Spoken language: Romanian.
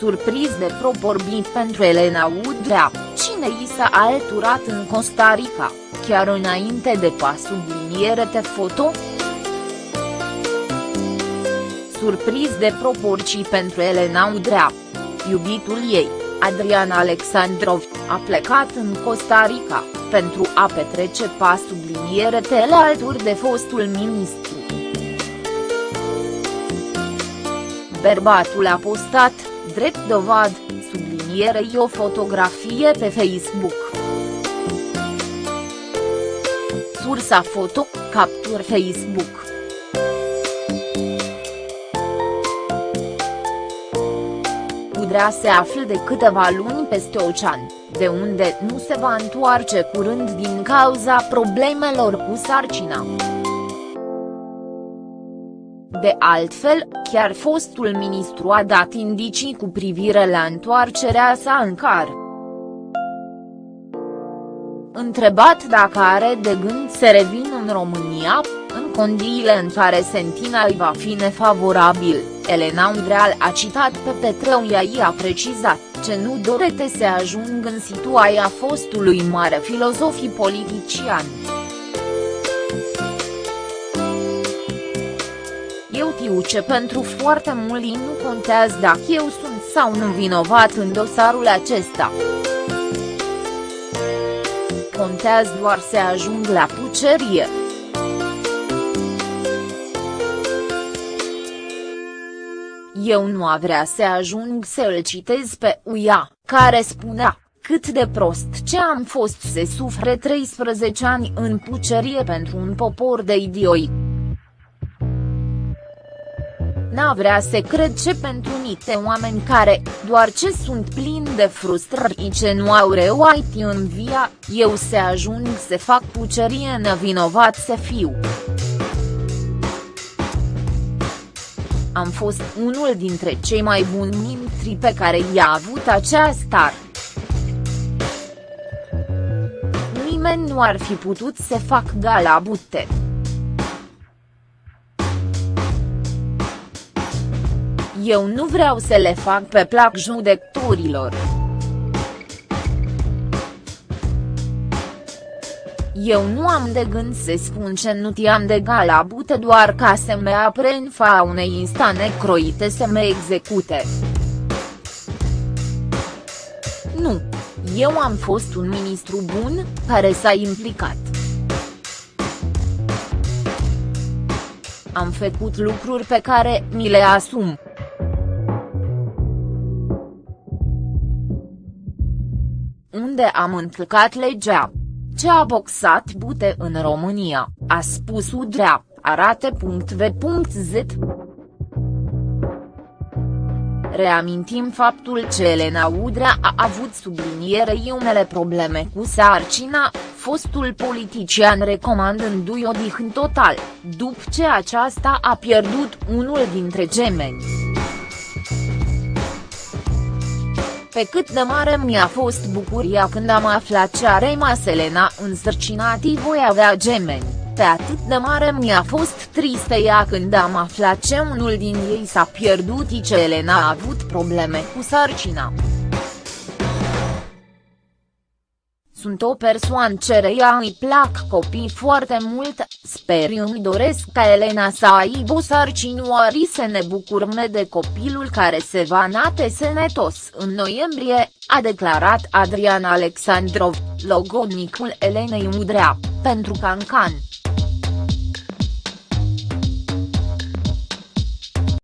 Surpriz de proporbii pentru Elena Udrea, cine i s-a alturat în Costa Rica, chiar înainte de pasul subliniere te foto? Surpriz de proporții pentru Elena Udrea. Iubitul ei, Adrian Alexandrov, a plecat în Costa Rica, pentru a petrece pas subliniere tele alături de fostul ministru. Bărbatul a postat, drept dovad, sublinierei o fotografie pe Facebook. Sursa foto, captur Facebook. Udrea se află de câteva luni peste ocean, de unde nu se va întoarce curând din cauza problemelor cu sarcina. De altfel, chiar fostul ministru a dat indicii cu privire la întoarcerea sa în car. Întrebat dacă are de gând să revină în România, în condiile în care sentinel va fi nefavorabil, Elena Udreal a citat pe Petreu i a precizat ce nu dorete să ajung în situația fostului mare filozof politician. Eu tiu ce pentru foarte mulți nu contează dacă eu sunt sau nu vinovat în dosarul acesta. Contează doar să ajung la pucerie. Eu nu a vrea să ajung să îl citez pe Uia, care spunea, cât de prost ce am fost să sufre 13 ani în pucerie pentru un popor de idioi. N-a vrea să cred ce pentru niște oameni care, doar ce sunt plini de frustrări ce nu au reuait în via, eu să ajung să fac pucerie nevinovat să fiu. Am fost unul dintre cei mai buni mintri pe care i-a avut acea star. Nimeni nu ar fi putut să fac gala bute. Eu nu vreau să le fac pe plac judecătorilor. Eu nu am de gând să spun ce nu ti-am de gala bute doar ca să me apre în fa unei instane croite să me execute. Nu. Eu am fost un ministru bun, care s-a implicat. Am făcut lucruri pe care mi le asum. Unde am încălcat legea ce a boxat bute în România, a spus Udrea, arate.v.z. Reamintim faptul că Elena Udrea a avut sublinierei unele probleme cu sarcina, fostul politician recomandându-i odihnă total, după ce aceasta a pierdut unul dintre gemeni. Pe cât de mare mi-a fost bucuria când am aflat ce are Maselena însărcinatii voi avea gemeni, pe atât de mare mi-a fost tristă ea când am aflat ce unul din ei s-a pierdut ce Elena a avut probleme cu sarcina. Sunt o persoană ea îi plac copii foarte mult, sper îmi doresc ca Elena să aibă o sarcinioari să ne bucurme de copilul care se va nate sănătos în noiembrie, a declarat Adrian Alexandrov, logodnicul Elenei Udrea, pentru Cancan.